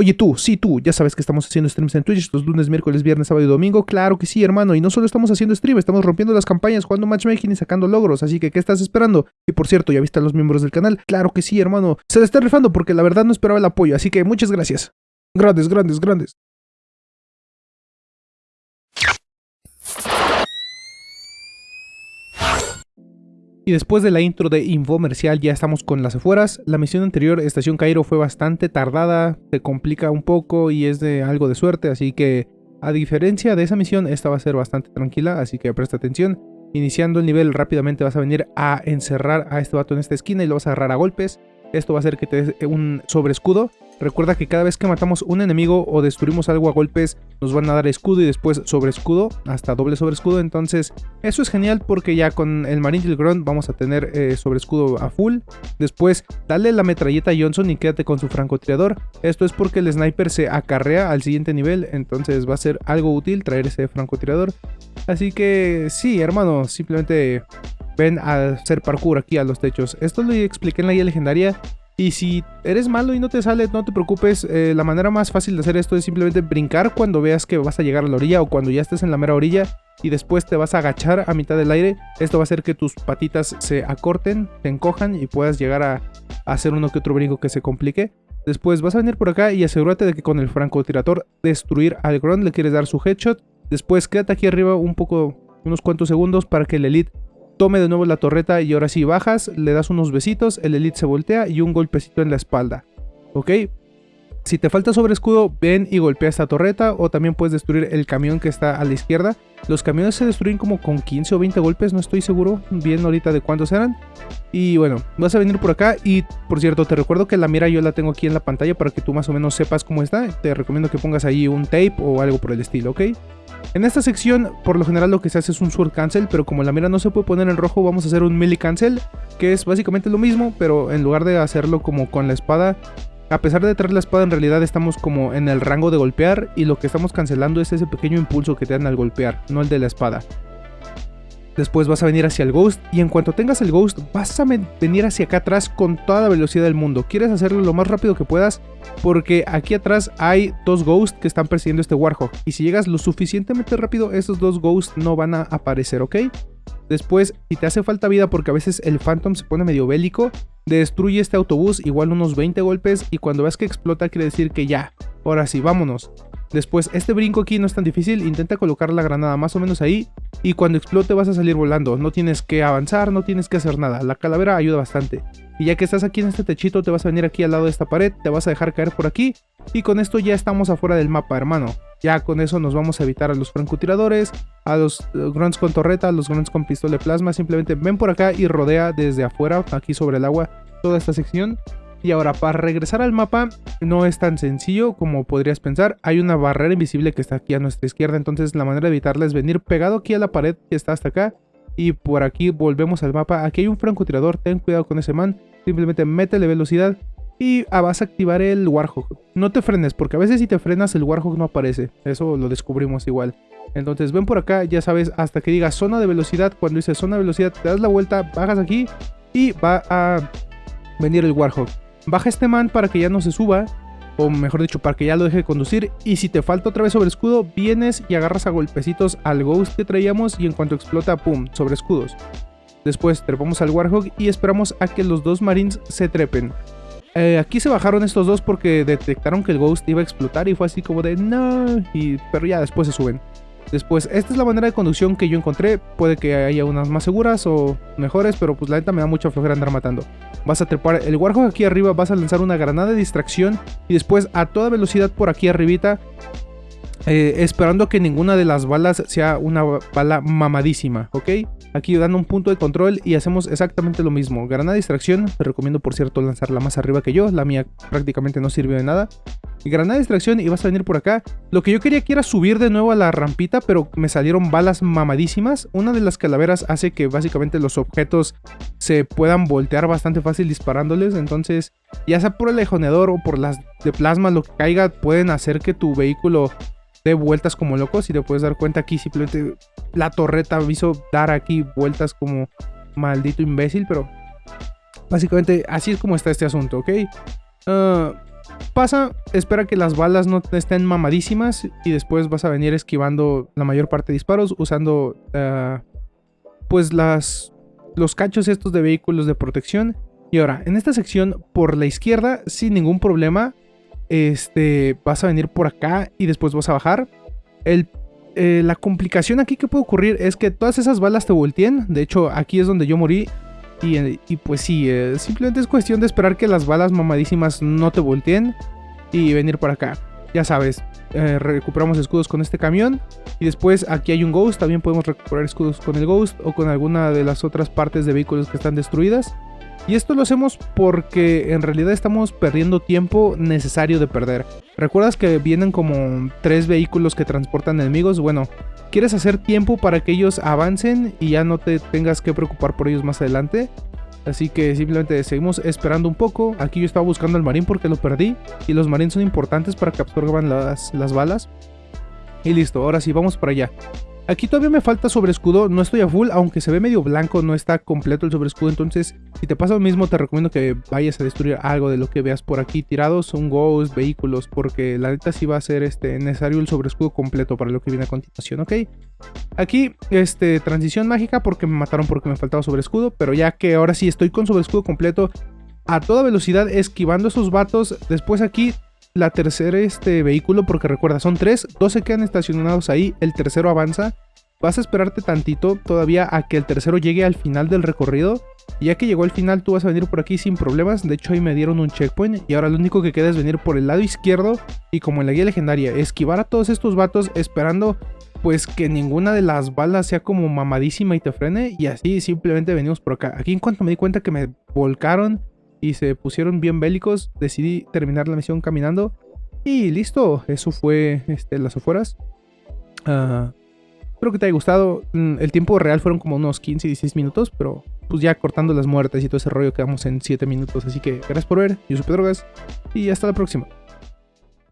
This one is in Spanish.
Oye tú, sí tú, ya sabes que estamos haciendo streams en Twitch los lunes, miércoles, viernes, sábado y domingo. Claro que sí, hermano. Y no solo estamos haciendo stream, estamos rompiendo las campañas, jugando matchmaking y sacando logros. Así que, ¿qué estás esperando? Y por cierto, ¿ya viste a los miembros del canal? Claro que sí, hermano. Se le está rifando porque la verdad no esperaba el apoyo. Así que muchas gracias. Grandes, grandes, grandes. Y después de la intro de infomercial ya estamos con las afueras. La misión anterior, Estación Cairo, fue bastante tardada, se complica un poco y es de algo de suerte, así que a diferencia de esa misión, esta va a ser bastante tranquila, así que presta atención. Iniciando el nivel rápidamente vas a venir a encerrar a este vato en esta esquina y lo vas a agarrar a golpes. Esto va a hacer que te des un sobreescudo Recuerda que cada vez que matamos un enemigo o destruimos algo a golpes, nos van a dar escudo y después sobre escudo, hasta doble sobre escudo. Entonces, eso es genial porque ya con el Marine Grunt vamos a tener eh, sobre escudo a full. Después, dale la metralleta a Johnson y quédate con su francotirador. Esto es porque el sniper se acarrea al siguiente nivel, entonces va a ser algo útil traer ese francotirador. Así que sí, hermano, simplemente ven a hacer parkour aquí a los techos. Esto lo expliqué en la guía legendaria y si eres malo y no te sale, no te preocupes. Eh, la manera más fácil de hacer esto es simplemente brincar cuando veas que vas a llegar a la orilla o cuando ya estés en la mera orilla y después te vas a agachar a mitad del aire. Esto va a hacer que tus patitas se acorten, se encojan y puedas llegar a, hacer uno que otro brinco que se complique. Después vas a venir por acá y asegúrate de que con el francotirador destruir al ground le quieres dar su headshot. Después quédate aquí arriba un poco, unos cuantos segundos para que el elite Tome de nuevo la torreta y ahora sí bajas, le das unos besitos, el elite se voltea y un golpecito en la espalda. ¿Ok? Si te falta sobre escudo, ven y golpea esta torreta o también puedes destruir el camión que está a la izquierda. Los camiones se destruyen como con 15 o 20 golpes, no estoy seguro bien ahorita de cuántos eran. Y bueno, vas a venir por acá y por cierto te recuerdo que la mira yo la tengo aquí en la pantalla para que tú más o menos sepas cómo está. Te recomiendo que pongas ahí un tape o algo por el estilo, ¿ok? En esta sección, por lo general lo que se hace es un sword cancel, pero como la mira no se puede poner en rojo, vamos a hacer un melee cancel, que es básicamente lo mismo, pero en lugar de hacerlo como con la espada, a pesar de traer la espada en realidad estamos como en el rango de golpear y lo que estamos cancelando es ese pequeño impulso que te dan al golpear, no el de la espada. Después vas a venir hacia el Ghost y en cuanto tengas el Ghost vas a venir hacia acá atrás con toda la velocidad del mundo. Quieres hacerlo lo más rápido que puedas porque aquí atrás hay dos Ghosts que están persiguiendo este Warhawk. Y si llegas lo suficientemente rápido, esos dos Ghosts no van a aparecer, ¿ok? Después, si te hace falta vida porque a veces el Phantom se pone medio bélico, destruye este autobús igual unos 20 golpes y cuando ves que explota quiere decir que ya, ahora sí, vámonos. Después, este brinco aquí no es tan difícil, intenta colocar la granada más o menos ahí y cuando explote vas a salir volando, no tienes que avanzar, no tienes que hacer nada, la calavera ayuda bastante. Y ya que estás aquí en este techito te vas a venir aquí al lado de esta pared, te vas a dejar caer por aquí y con esto ya estamos afuera del mapa hermano. Ya con eso nos vamos a evitar a los francotiradores, a los eh, grunts con torreta, a los grunts con pistola de plasma, simplemente ven por acá y rodea desde afuera, aquí sobre el agua, toda esta sección y ahora, para regresar al mapa, no es tan sencillo como podrías pensar. Hay una barrera invisible que está aquí a nuestra izquierda, entonces la manera de evitarla es venir pegado aquí a la pared que está hasta acá. Y por aquí volvemos al mapa. Aquí hay un francotirador, ten cuidado con ese man. Simplemente métele velocidad y ah, vas a activar el Warhawk. No te frenes, porque a veces si te frenas el Warhawk no aparece. Eso lo descubrimos igual. Entonces ven por acá, ya sabes, hasta que diga zona de velocidad. Cuando dice zona de velocidad, te das la vuelta, bajas aquí y va a venir el Warhawk. Baja este man para que ya no se suba, o mejor dicho, para que ya lo deje de conducir. Y si te falta otra vez sobre escudo, vienes y agarras a golpecitos al Ghost que traíamos y en cuanto explota, ¡pum!, sobre escudos. Después trepamos al Warhawk y esperamos a que los dos Marines se trepen. Eh, aquí se bajaron estos dos porque detectaron que el Ghost iba a explotar y fue así como de no, y, pero ya después se suben. Después, esta es la manera de conducción que yo encontré. Puede que haya unas más seguras o mejores, pero pues la neta me da mucha flojera andar matando. Vas a trepar el Warhawk aquí arriba, vas a lanzar una granada de distracción y después a toda velocidad por aquí arribita eh, esperando que ninguna de las balas sea una bala mamadísima, ¿ok? Aquí dando un punto de control y hacemos exactamente lo mismo. Granada distracción, te recomiendo por cierto lanzarla más arriba que yo, la mía prácticamente no sirvió de nada. Granada de distracción y vas a venir por acá. Lo que yo quería que era subir de nuevo a la rampita, pero me salieron balas mamadísimas. Una de las calaveras hace que básicamente los objetos se puedan voltear bastante fácil disparándoles, entonces ya sea por el lejoneador o por las de plasma, lo que caiga, pueden hacer que tu vehículo de vueltas como loco. Si te puedes dar cuenta aquí, simplemente la torreta me dar aquí vueltas como maldito imbécil, pero básicamente así es como está este asunto, ¿ok? Ah, Pasa, espera que las balas no estén mamadísimas y después vas a venir esquivando la mayor parte de disparos usando uh, pues las, los cachos estos de vehículos de protección. Y ahora, en esta sección por la izquierda, sin ningún problema, este, vas a venir por acá y después vas a bajar. El, eh, la complicación aquí que puede ocurrir es que todas esas balas te volteen. De hecho, aquí es donde yo morí. Y, pues sí, eh, simplemente es cuestión de esperar que las balas mamadísimas no te volteen y venir por acá. Ya sabes, eh, recuperamos escudos con este camión. Y después aquí hay un Ghost, también podemos recuperar escudos con el Ghost o con alguna de las otras partes de vehículos que están destruidas. Y esto lo hacemos porque en realidad estamos perdiendo tiempo necesario de perder. ¿Recuerdas que vienen como tres vehículos que transportan enemigos? Bueno, quieres hacer tiempo para que ellos avancen y ya no te tengas que preocupar por ellos más adelante. Así que simplemente seguimos esperando un poco. Aquí yo estaba buscando al marín porque lo perdí. Y los marines son importantes para que absorban las, las balas. Y listo, ahora sí, vamos para allá. Aquí todavía me falta sobre escudo, no estoy a full, aunque se ve medio blanco, no está completo el sobre escudo, entonces si te pasa lo mismo te recomiendo que vayas a destruir algo de lo que veas por aquí tirados, un ghost, vehículos, porque la neta sí va a ser este, necesario el sobre escudo completo para lo que viene a continuación, ¿ok? Aquí, este, transición mágica porque me mataron porque me faltaba sobre escudo, pero ya que ahora sí estoy con sobre escudo completo, a toda velocidad esquivando esos vatos, después aquí la tercera este vehículo, porque recuerda, son tres, dos se quedan estacionados ahí, el tercero avanza. Vas a esperarte tantito todavía a que el tercero llegue al final del recorrido. Y ya que llegó al final, tú vas a venir por aquí sin problemas. De hecho, ahí me dieron un checkpoint. Y ahora lo único que queda es venir por el lado izquierdo. Y como en la guía legendaria, esquivar a todos estos vatos esperando pues que ninguna de las balas sea como mamadísima y te frene. Y así simplemente venimos por acá. Aquí en cuanto me di cuenta que me volcaron y se pusieron bien bélicos, decidí terminar la misión caminando. Y listo, eso fue este, las afueras. Uh, espero que te haya gustado. Mm, el tiempo real fueron como unos 15 y 16 minutos, pero pues ya cortando las muertes y todo ese rollo quedamos en 7 minutos. Así que gracias por ver, yo soy Pedrogas y hasta la próxima.